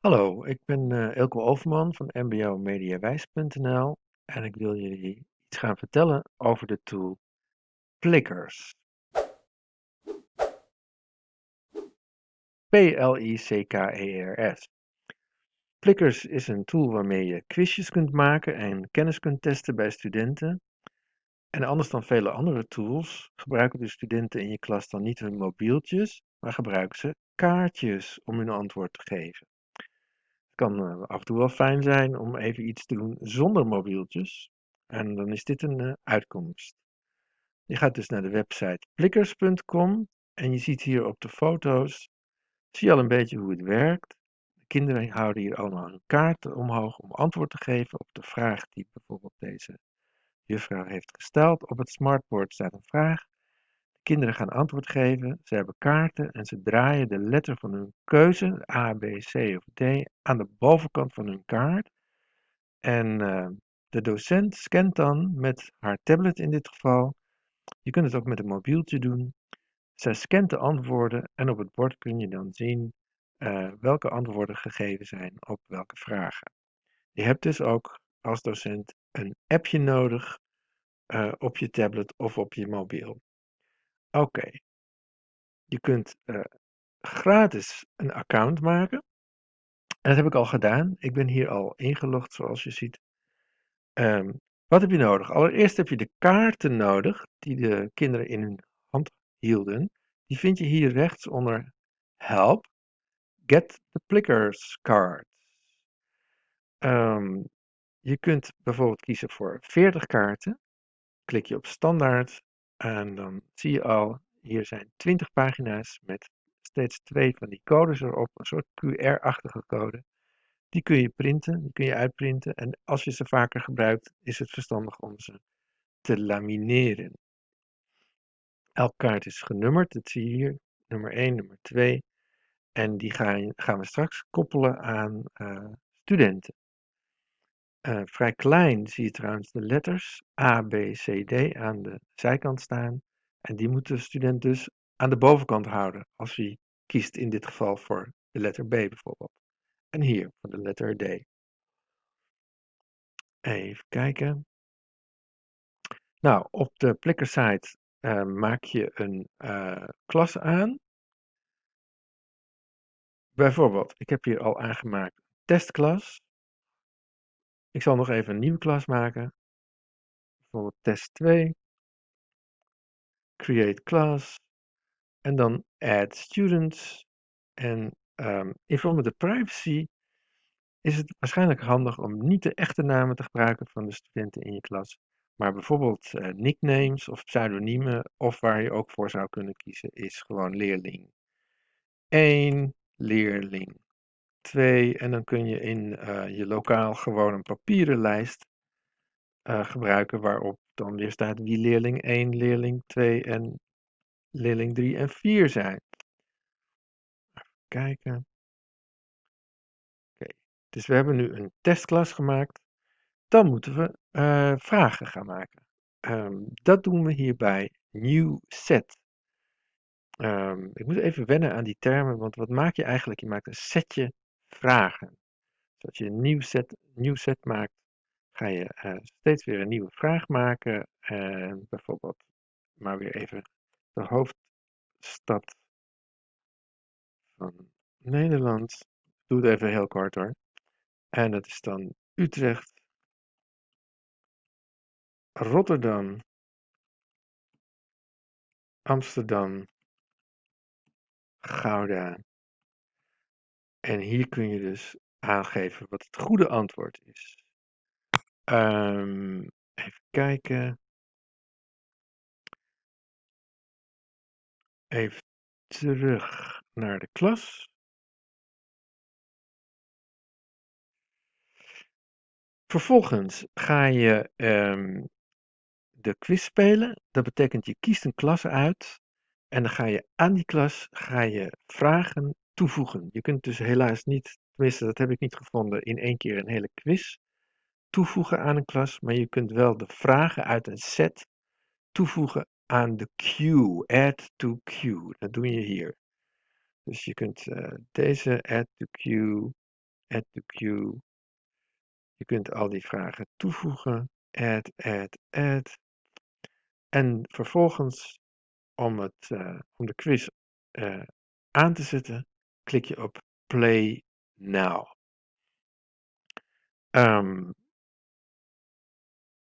Hallo, ik ben uh, Elko Overman van mbo-mediawijs.nl en ik wil jullie iets gaan vertellen over de tool Plickers. P-L-I-C-K-E-R-S. Plickers is een tool waarmee je quizjes kunt maken en kennis kunt testen bij studenten. En anders dan vele andere tools gebruiken de studenten in je klas dan niet hun mobieltjes, maar gebruiken ze kaartjes om hun antwoord te geven kan uh, af en toe wel fijn zijn om even iets te doen zonder mobieltjes. En dan is dit een uh, uitkomst. Je gaat dus naar de website plickers.com en je ziet hier op de foto's, zie je al een beetje hoe het werkt. De kinderen houden hier allemaal een kaart omhoog om antwoord te geven op de vraag die bijvoorbeeld deze juffrouw heeft gesteld. Op het smartboard staat een vraag Kinderen gaan antwoord geven, ze hebben kaarten en ze draaien de letter van hun keuze, A, B, C of D, aan de bovenkant van hun kaart. En uh, de docent scant dan met haar tablet in dit geval. Je kunt het ook met een mobieltje doen. Zij scant de antwoorden en op het bord kun je dan zien uh, welke antwoorden gegeven zijn op welke vragen. Je hebt dus ook als docent een appje nodig uh, op je tablet of op je mobiel. Oké. Je kunt uh, gratis een account maken. En dat heb ik al gedaan. Ik ben hier al ingelogd, zoals je ziet. Um, wat heb je nodig? Allereerst heb je de kaarten nodig die de kinderen in hun hand hielden. Die vind je hier rechts onder Help. Get the Plickers cards. Um, je kunt bijvoorbeeld kiezen voor 40 kaarten. Klik je op standaard en dan zie je al, hier zijn 20 pagina's met steeds twee van die codes erop, een soort QR-achtige code. Die kun je printen, die kun je uitprinten. En als je ze vaker gebruikt, is het verstandig om ze te lamineren. Elke kaart is genummerd, dat zie je hier. Nummer 1, nummer 2. En die gaan, we straks koppelen aan uh, studenten. Uh, vrij klein zie je trouwens de letters A, B, C, D aan de zijkant staan. En die moet de student dus aan de bovenkant houden, als hij kiest in dit geval voor de letter B bijvoorbeeld. En hier voor de letter D. Even kijken. Nou, op de Plickr-site uh, maak je een uh, klas aan. Bijvoorbeeld, ik heb hier al aangemaakt testklas. Ik zal nog even een nieuwe klas maken. Bijvoorbeeld test 2. Create class. En dan add students. En um, in verband met de privacy is het waarschijnlijk handig om niet de echte namen te gebruiken van de studenten in je klas. Maar bijvoorbeeld uh, nicknames of pseudoniemen, of waar je ook voor zou kunnen kiezen, is gewoon leerling 1, leerling 2. En dan kun je in uh, je lokaal gewoon een papieren lijst uh, gebruiken waarop dan weer staat wie leerling 1, leerling 2 en leerling 3 en 4 zijn. Even kijken. Oké, dus we hebben nu een testklas gemaakt. Dan moeten we uh, vragen gaan maken. Um, dat doen we hier bij New Set. Um, ik moet even wennen aan die termen, want wat maak je eigenlijk? Je maakt een setje vragen. Dus als je een nieuw set, nieuw set maakt, ga je uh, steeds weer een nieuwe vraag maken. En bijvoorbeeld, maar weer even de hoofdstad van Nederland. Ik doe het even heel kort hoor. En dat is dan Utrecht, Rotterdam, Amsterdam, Gouda. En hier kun je dus aangeven wat het goede antwoord is. Um, even kijken. Even terug naar de klas. Vervolgens ga je um, de quiz spelen. Dat betekent je kiest een klas uit en dan ga je aan die klas ga je vragen toevoegen. Je kunt dus helaas niet, tenminste dat heb ik niet gevonden, in één keer een hele quiz toevoegen aan een klas, maar je kunt wel de vragen uit een set toevoegen aan de queue. Add to queue. Dat doe je hier. Dus je kunt uh, deze add to queue add to queue. Je kunt al die vragen toevoegen, add, add, add. En vervolgens, om, het, eh, om de quiz eh, aan te zetten, klik je op play now. Ehm,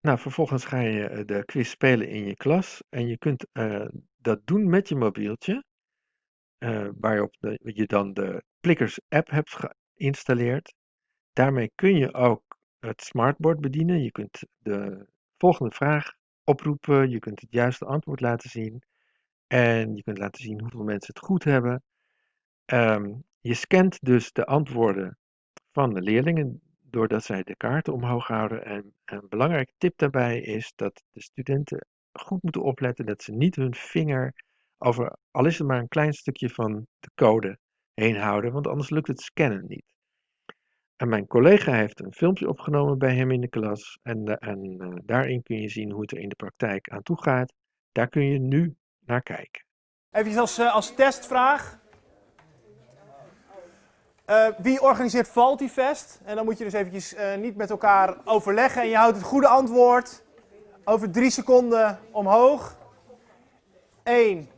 nou, vervolgens ga je eh, de quiz spelen in je klas en je kunt eh, dat doen met je mobieltje, eh, waarop je dan de Plickers app hebt geïnstalleerd. Daarmee kun je ook het smartboard bedienen. Je kunt de volgende vraag oproepen, je kunt het juiste antwoord laten zien en je kunt laten zien hoeveel mensen het goed hebben. Ehm, je scant dus de antwoorden van de leerlingen doordat zij de kaarten omhoog houden. En een belangrijke tip daarbij is dat de studenten goed moeten opletten dat ze niet hun vinger over, al is het maar een klein stukje van de code heen houden, want anders lukt het scannen niet. En mijn collega heeft een filmpje opgenomen bij hem in de klas en, eh, en eh, daarin kun je zien hoe het er in de praktijk aan toe gaat. Daar kun je nu naar kijken. Even als, eh, als testvraag. Eh, wie organiseert Valtifest? En dan moet je dus eventjes eh, niet met elkaar overleggen. En je houdt het goede antwoord over drie seconden omhoog. 1,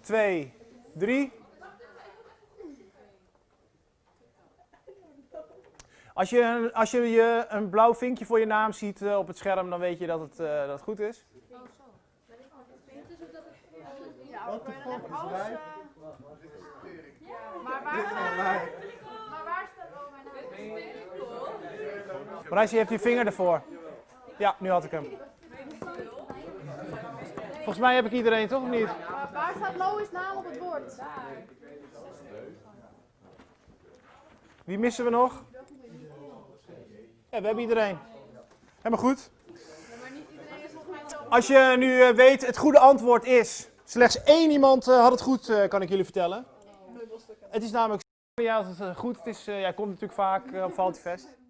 2, 3. Als je, als je, je een blauw vinkje voor je naam ziet eh, op het scherm, dan weet je dat het, eh, dat het goed is. Ja, Wat de fuck is wij? Maar waar staat, maar waar staat oh, mijn naam? Marijs, je hebt je vinger ervoor. Ja, nu had ik hem. Volgens mij heb ik iedereen, toch of niet? Waar staat Lois naam op het bord? Wie missen we nog? Ja, we hebben iedereen. Helemaal goed. Maar niet iedereen is volgens mij zo. Als je nu eh, weet, het goede antwoord is... Slechts één iemand eh, had het goed, eh, kan ik jullie vertellen. Het is namelijk... Ja, het is eh, goed. Het is, eh, jij komt natuurlijk vaak eh, op Valtifest.